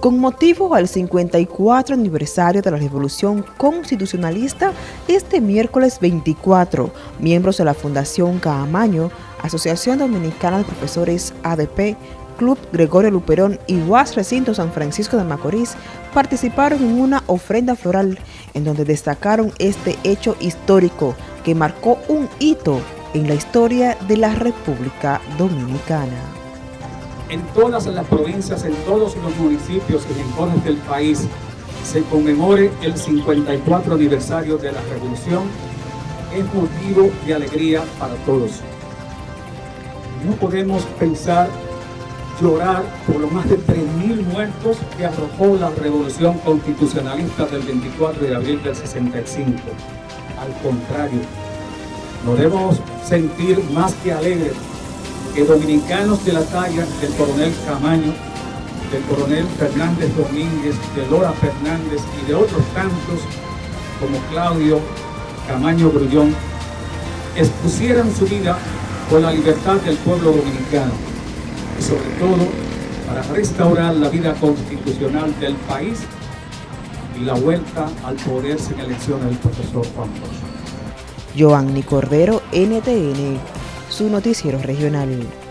Con motivo al 54 aniversario de la Revolución Constitucionalista, este miércoles 24, miembros de la Fundación Caamaño, Asociación Dominicana de Profesores ADP, Club Gregorio Luperón y UAS Recinto San Francisco de Macorís participaron en una ofrenda floral en donde destacaron este hecho histórico que marcó un hito en la historia de la República Dominicana en todas las provincias, en todos los municipios y rincones del país, se conmemore el 54 aniversario de la Revolución, es motivo de alegría para todos. No podemos pensar, llorar por los más de 3.000 muertos que arrojó la Revolución Constitucionalista del 24 de abril del 65. Al contrario, nos debemos sentir más que alegres que dominicanos de la talla del coronel Camaño, del coronel Fernández Domínguez, de Lora Fernández y de otros tantos como Claudio Camaño Grullón, expusieran su vida por la libertad del pueblo dominicano y sobre todo para restaurar la vida constitucional del país y la vuelta al poder sin elección del profesor Juan Bosch. Cordero, NTN su noticiero regional.